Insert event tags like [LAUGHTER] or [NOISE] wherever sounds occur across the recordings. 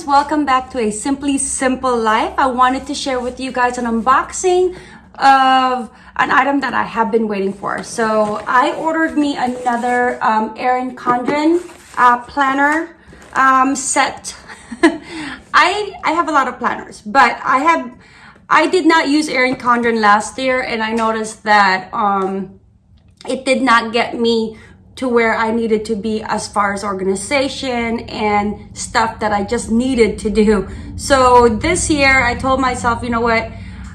loves welcome back to a simply simple life. I wanted to share with you guys an unboxing of an item that i have been waiting for. So i ordered me another um, erin condren uh, planner um, set. [LAUGHS] I i have a lot of planners but i have i did not use erin condren last year and i noticed that um it did not get me to where I needed to be as far as organization and stuff that I just needed to do. So this year I told myself, you know what,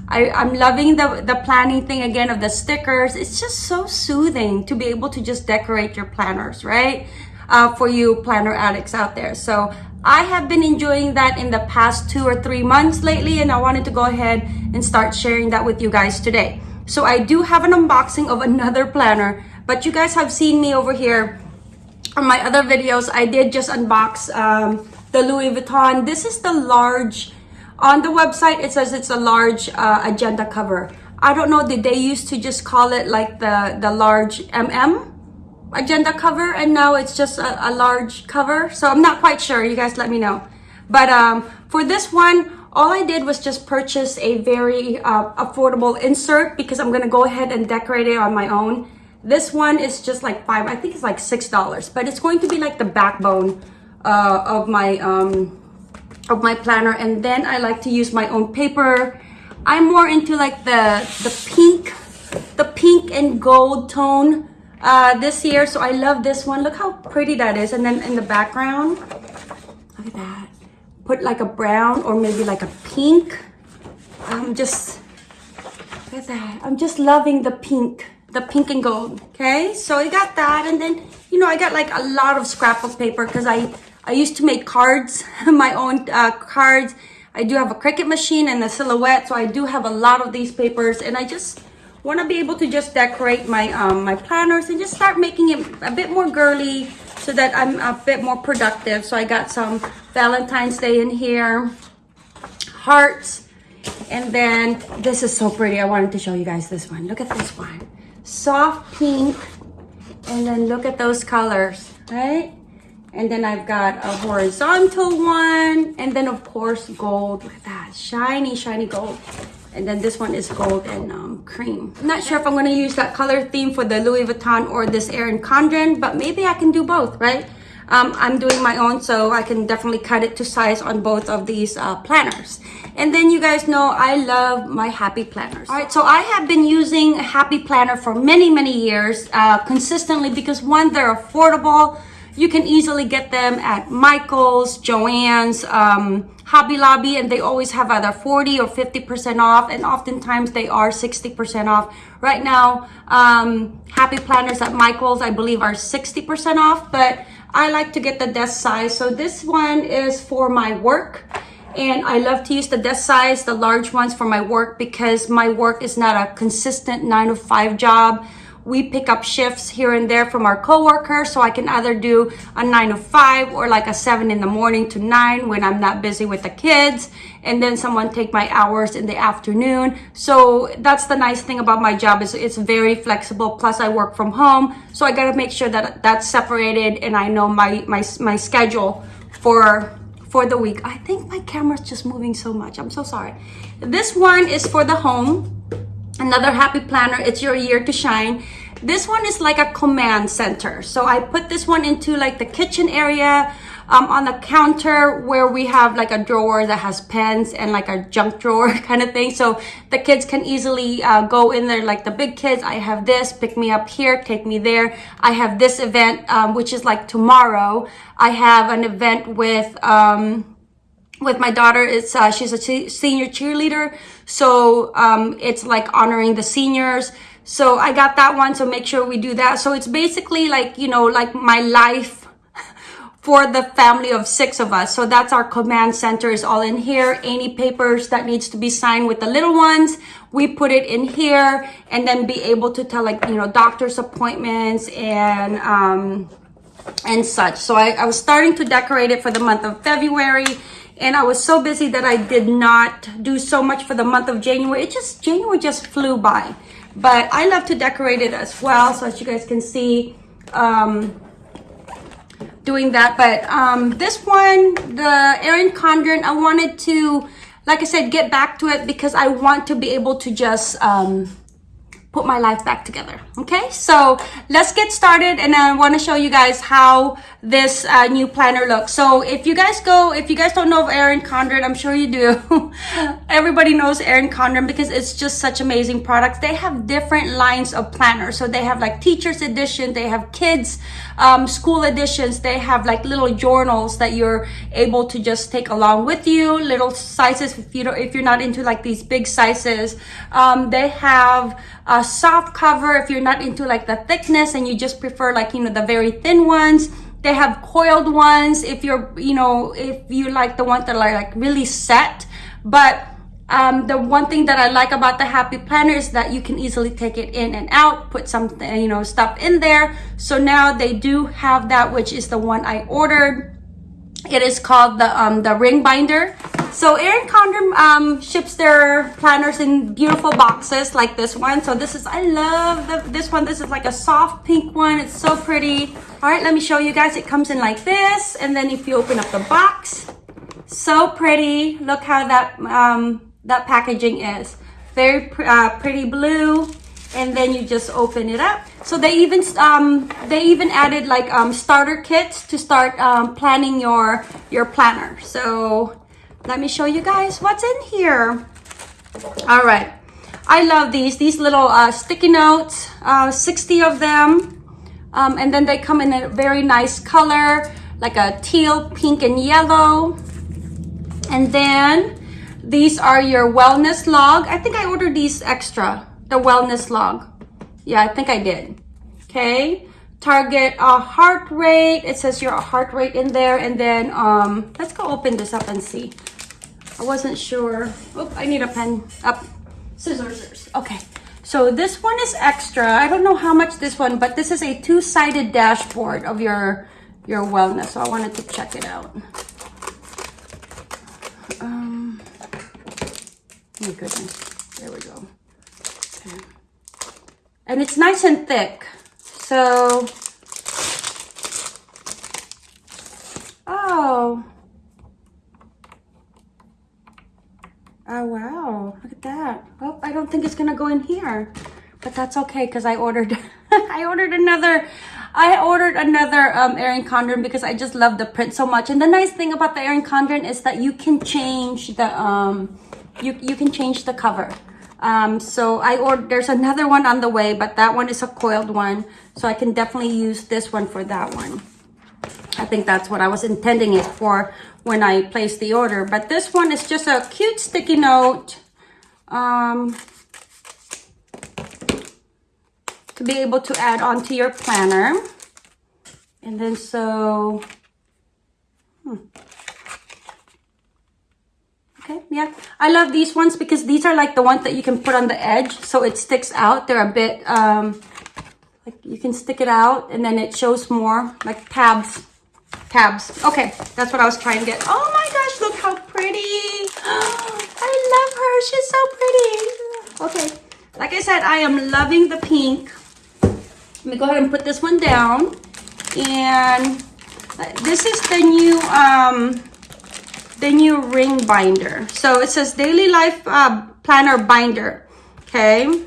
I, I'm loving the, the planning thing again of the stickers. It's just so soothing to be able to just decorate your planners, right? Uh, for you planner addicts out there. So I have been enjoying that in the past two or three months lately and I wanted to go ahead and start sharing that with you guys today. So I do have an unboxing of another planner but you guys have seen me over here on my other videos. I did just unbox um, the Louis Vuitton. This is the large, on the website it says it's a large uh, agenda cover. I don't know, did they used to just call it like the, the large MM agenda cover and now it's just a, a large cover. So I'm not quite sure, you guys let me know. But um, for this one, all I did was just purchase a very uh, affordable insert because I'm gonna go ahead and decorate it on my own. This one is just like five, I think it's like $6, but it's going to be like the backbone uh, of my um, of my planner. And then I like to use my own paper. I'm more into like the, the pink, the pink and gold tone uh, this year. So I love this one. Look how pretty that is. And then in the background, look at that. Put like a brown or maybe like a pink. I'm just, look at that. I'm just loving the pink the pink and gold okay? So i got that and then you know i got like a lot of scrapbook paper because i i used to make cards [LAUGHS] my own uh, cards. I do have a Cricut machine and a silhouette so i do have a lot of these papers and i just want to be able to just decorate my um my planners and just start making it a bit more girly so that i'm a bit more productive. So i got some valentine's day in here hearts and then this is so pretty i wanted to show you guys this one. Look at this one soft pink and then look at those colors right? And then I've got a horizontal one and then of course gold. Look at that shiny shiny gold. And then this one is gold and um, cream. I'm not sure if I'm going to use that color theme for the Louis Vuitton or this Erin Condren but maybe I can do both right um, I'm doing my own so I can definitely cut it to size on both of these uh, planners. And then you guys know I love my happy planners. All right so I have been using happy planner for many many years uh, consistently because one they're affordable. You can easily get them at Michael's, Joann's, um, Hobby Lobby, and they always have either 40 or 50% off, and oftentimes they are 60% off. Right now, um, Happy Planners at Michael's, I believe, are 60% off, but I like to get the desk size. So this one is for my work. And I love to use the desk size, the large ones for my work because my work is not a consistent nine to five job. We pick up shifts here and there from our coworkers. So I can either do a nine to five or like a seven in the morning to nine when I'm not busy with the kids. And then someone take my hours in the afternoon. So that's the nice thing about my job is it's very flexible. Plus I work from home. So I got to make sure that that's separated and I know my, my, my schedule for for the week. I think my camera's just moving so much. I'm so sorry. This one is for the home. Another happy planner. It's your year to shine. This one is like a command center. So I put this one into like the kitchen area um, on the counter where we have like a drawer that has pens and like a junk drawer [LAUGHS] kind of thing. So the kids can easily uh, go in there like the big kids. I have this, pick me up here, take me there. I have this event, um, which is like tomorrow. I have an event with... Um, with my daughter it's uh, she's a senior cheerleader so um, it's like honoring the seniors so i got that one so make sure we do that so it's basically like you know like my life for the family of six of us. So that's our command center is all in here. Any papers that needs to be signed with the little ones, we put it in here and then be able to tell like, you know, doctor's appointments and, um, and such. So I, I was starting to decorate it for the month of February and I was so busy that I did not do so much for the month of January. It just, January just flew by. But I love to decorate it as well. So as you guys can see, um, doing that. But um, this one, the Erin Condren, I wanted to, like I said, get back to it because I want to be able to just um, put my life back together. Okay, so let's get started and I want to show you guys how this uh, new planner looks. So if you guys go, if you guys don't know of Erin Condren, I'm sure you do. [LAUGHS] Everybody knows Erin Condren because it's just such amazing products. They have different lines of planners. So they have like teacher's edition, they have kids um, school editions. They have like little journals that you're able to just take along with you. Little sizes if you don't, if you're not into like these big sizes. Um, they have a soft cover if you're not into like the thickness and you just prefer like you know the very thin ones they have coiled ones if you're you know if you like the ones that are like really set but um, the one thing that I like about the Happy Planner is that you can easily take it in and out, put something, you know, stuff in there. So now they do have that, which is the one I ordered. It is called the um, the ring binder. So Erin Condren um, ships their planners in beautiful boxes like this one. So this is, I love the, this one. This is like a soft pink one. It's so pretty. All right, let me show you guys. It comes in like this. And then if you open up the box, so pretty. Look how that um, that packaging is. Very uh, pretty blue. And then you just open it up. So they even um, they even added like um, starter kits to start um, planning your your planner. So let me show you guys what's in here. All right. I love these. These little uh, sticky notes, uh, 60 of them. Um, and then they come in a very nice color, like a teal, pink, and yellow. And then these are your wellness log. I think I ordered these extra, the wellness log. Yeah, I think I did. Okay. Target a heart rate. It says your heart rate in there. And then um, let's go open this up and see. I wasn't sure. Oh, I need a pen. Up. Scissors. Okay. So this one is extra. I don't know how much this one, but this is a two-sided dashboard of your your wellness. So I wanted to check it out. Um, Oh my goodness. There we go. Okay. And it's nice and thick. So, oh. Oh, wow. Look at that. Oh, I don't think it's going to go in here. But that's okay because I ordered, [LAUGHS] I ordered another, I ordered another um, Erin Condren because I just love the print so much. And the nice thing about the Erin Condren is that you can change the, um, you, you can change the cover. Um, so I ordered, there's another one on the way, but that one is a coiled one. So I can definitely use this one for that one. I think that's what I was intending it for when I placed the order. But this one is just a cute sticky note. Um, to be able to add onto your planner. And then so, hmm. Okay, yeah. I love these ones because these are like the ones that you can put on the edge so it sticks out. They're a bit, um, like you can stick it out and then it shows more, like tabs. Tabs. Okay, that's what I was trying to get. Oh my gosh, look how pretty. [GASPS] I love her. She's so pretty. Okay, like I said, I am loving the pink. Let me go ahead and put this one down. And this is the new, um, the new ring binder. So it says daily life uh, planner binder. Okay.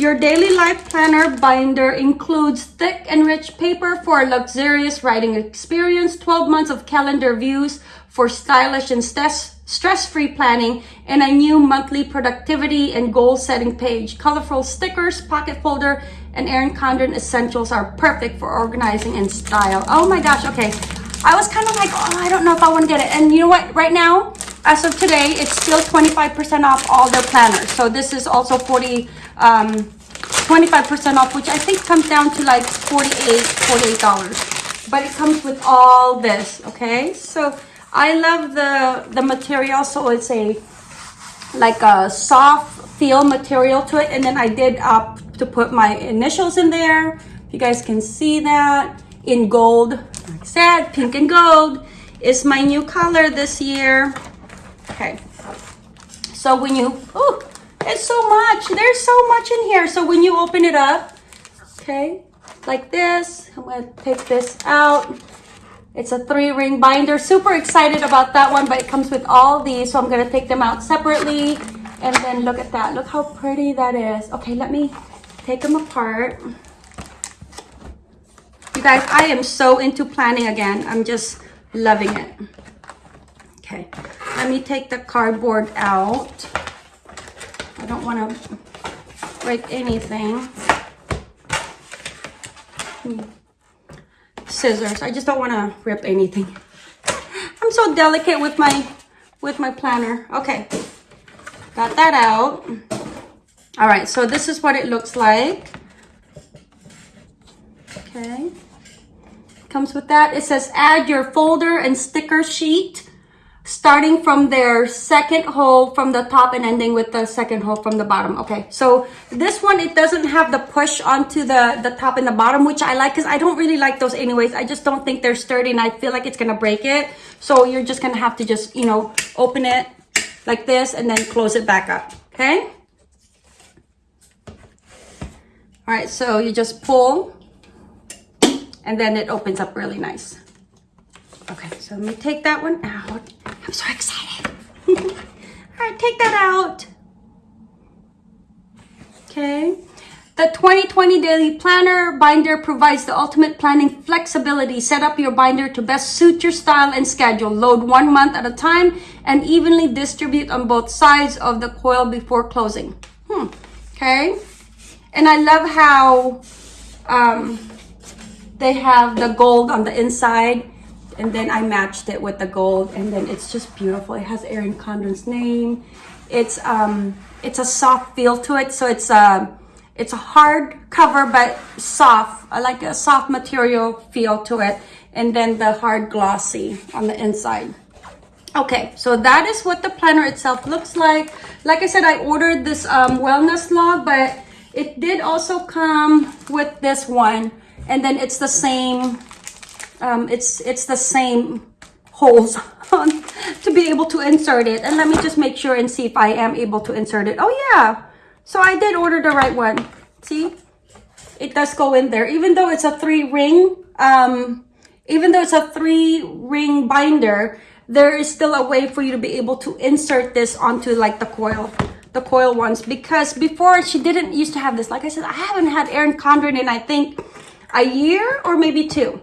Your daily life planner binder includes thick and rich paper for a luxurious writing experience, 12 months of calendar views for stylish and stress-free planning, and a new monthly productivity and goal-setting page. Colorful stickers, pocket folder, and Erin Condren essentials are perfect for organizing and style. Oh my gosh, okay. I was kind of like, oh, I don't know if I want to get it. And you know what? Right now, as of today, it's still 25% off all their planners. So this is also 40, um, 25% off, which I think comes down to like 48 $48. But it comes with all this, okay? So I love the, the material. So it's a like a soft feel material to it. And then I did up to put my initials in there. You guys can see that in gold like I said, pink and gold is my new color this year. Okay. So when you, oh, it's so much. There's so much in here. So when you open it up, okay, like this. I'm gonna take this out. It's a three ring binder. Super excited about that one, but it comes with all these. So I'm gonna take them out separately. And then look at that. Look how pretty that is. Okay, let me take them apart. You guys, I am so into planning again. I'm just loving it. Okay, let me take the cardboard out. I don't want to break anything. Hmm. Scissors. I just don't want to rip anything. I'm so delicate with my with my planner. Okay, got that out. All right, so this is what it looks like. Okay. Comes with that. It says add your folder and sticker sheet starting from their second hole from the top and ending with the second hole from the bottom. Okay, so this one, it doesn't have the push onto the, the top and the bottom, which I like because I don't really like those anyways. I just don't think they're sturdy and I feel like it's to break it. So you're just to have to just, you know, open it like this and then close it back up. Okay. All right, so you just pull and then it opens up really nice. Okay, so let me take that one out. I'm so excited. [LAUGHS] All right, take that out. Okay. The 2020 Daily Planner binder provides the ultimate planning flexibility. Set up your binder to best suit your style and schedule. Load one month at a time and evenly distribute on both sides of the coil before closing. Hmm. Okay. And I love how um, they have the gold on the inside and then I matched it with the gold and then it's just beautiful. It has Erin Condren's name. It's um it's a soft feel to it. So it's a it's a hard cover but soft. I like a soft material feel to it. And then the hard glossy on the inside. Okay, so that is what the planner itself looks like. Like I said, I ordered this um, wellness log, but it did also come with this one and then it's the same um, it's it's the same holes [LAUGHS] on to be able to insert it. And let me just make sure and see if I am able to insert it. Oh yeah. So I did order the right one. See? It does go in there. Even though it's a three ring um, even though it's a three ring binder there is still a way for you to be able to insert this onto like the coil the coil ones. Because before she didn't used to have this. Like I said I haven't had Erin Condren in I think a year or maybe two.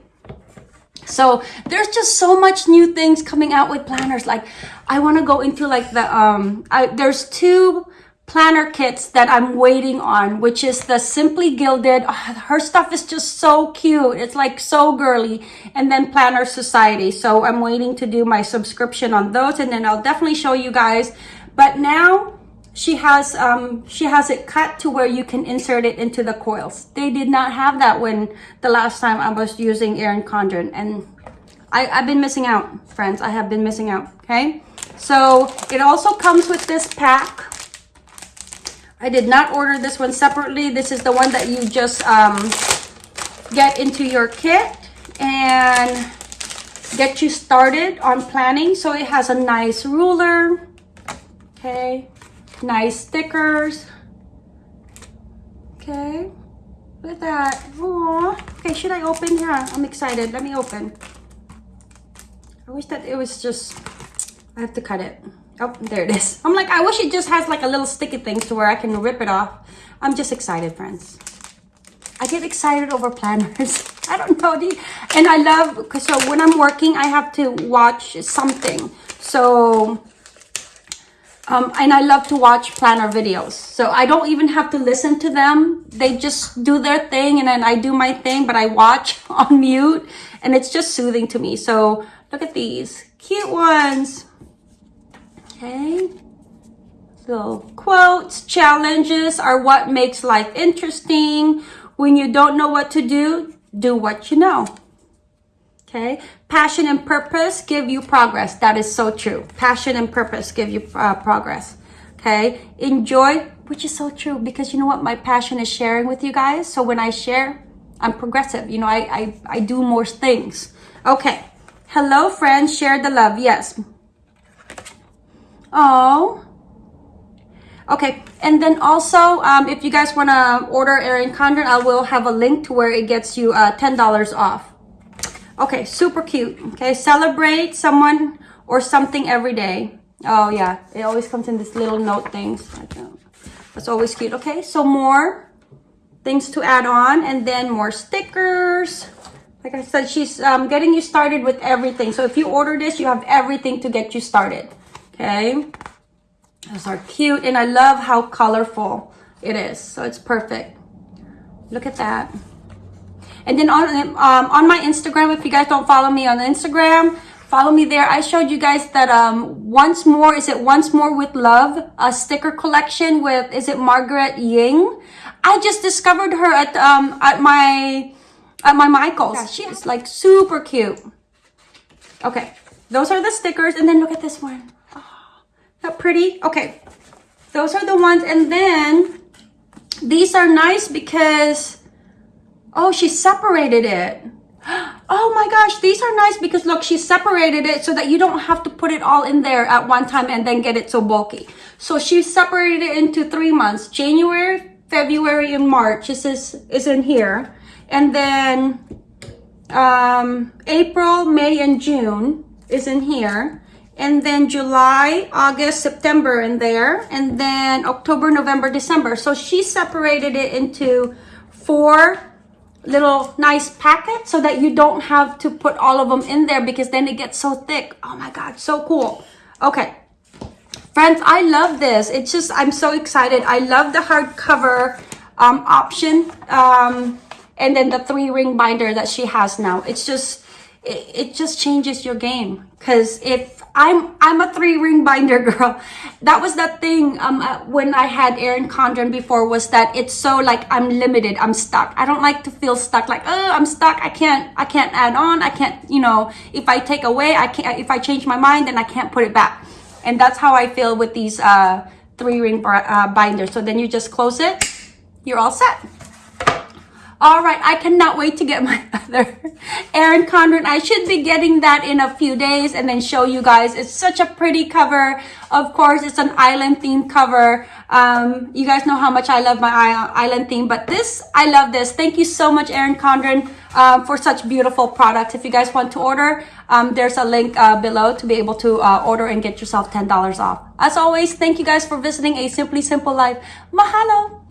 So there's just so much new things coming out with planners. Like I want to go into like the, um, I, there's two planner kits that I'm waiting on, which is the Simply Gilded. Oh, her stuff is just so cute. It's like so girly. And then Planner Society. So I'm waiting to do my subscription on those and then I'll definitely show you guys. But now she has um she has it cut to where you can insert it into the coils. They did not have that when the last time i was using Erin Condren. And i i've been missing out friends. I have been missing out okay? So it also comes with this pack. I did not order this one separately. This is the one that you just um get into your kit and get you started on planning. So it has a nice ruler okay nice stickers. Okay, look at that. Aww. Okay, should I open? Yeah, I'm excited. Let me open. I wish that it was just, I have to cut it. Oh, there it is. I'm like, I wish it just has like a little sticky thing to where I can rip it off. I'm just excited, friends. I get excited over planners. [LAUGHS] I don't know. The, and I love, so when I'm working, I have to watch something. So um, and I love to watch planner videos. So I don't even have to listen to them. They just do their thing and then I do my thing, but I watch [LAUGHS] on mute and it's just soothing to me. So look at these cute ones. Okay. So quotes, challenges are what makes life interesting. When you don't know what to do, do what you know. Okay. Passion and purpose give you progress. That is so true. Passion and purpose give you uh, progress. Okay. Enjoy, which is so true because you know what? My passion is sharing with you guys. So when I share, I'm progressive. You know, I, I, I do more things. Okay. Hello, friends. Share the love. Yes. Oh. Okay, and then also, um, if you guys want to order Erin Condren, I will have a link to where it gets you uh, $10 off. Okay, super cute. Okay, celebrate someone or something every day. Oh yeah, it always comes in this little note things. That's always cute. Okay, so more things to add on and then more stickers. Like I said, she's um, getting you started with everything. So if you order this, you have everything to get you started. Okay. Those are cute and I love how colorful it is. So it's perfect. Look at that. And then on, um, on my Instagram, if you guys don't follow me on Instagram, follow me there. I showed you guys that um, once more, is it once more with love, a sticker collection with, is it Margaret Ying? I just discovered her at, um, at my, at my Michael's. Yeah, she is like super cute. Okay. Those are the stickers. And then look at this one. That pretty? Okay. Those are the ones. And then these are nice because, oh, she separated it. Oh my gosh, these are nice because look, she separated it so that you don't have to put it all in there at one time and then get it so bulky. So she separated it into three months, January, February, and March. This is, is in here. And then um, April, May, and June is in here and then July, August, September in there, and then October, November, December. So she separated it into four little nice packet so that you don't have to put all of them in there because then it gets so thick. Oh my God, so cool. Okay. Friends, I love this. It's just, I'm so excited. I love the hardcover um, option. Um, and then the three ring binder that she has now. It's just, it, it just changes your game. Cause if I'm I'm a three ring binder [LAUGHS] girl. That was that thing um uh, when I had Erin Condren before was that it's so like I'm limited. I'm stuck. I don't like to feel stuck. Like oh I'm stuck. I can't I can't add on. I can't you know if I take away I can't if I change my mind then I can't put it back. And that's how I feel with these uh three ring uh, binders. So then you just close it. You're all set. All right, I cannot wait to get [LAUGHS] my other Erin Condren. I should be getting that in a few days and then show you guys. It's such a pretty cover. Of course, it's an island theme cover. Um, you guys know how much I love my island theme, but this, I love this. Thank you so much, Erin Condren, uh, for such beautiful products. If you guys want to order, um, there's a link uh, below to be able to uh, order and get yourself $10 off. As always, thank you guys for visiting A Simply Simple Life. Mahalo!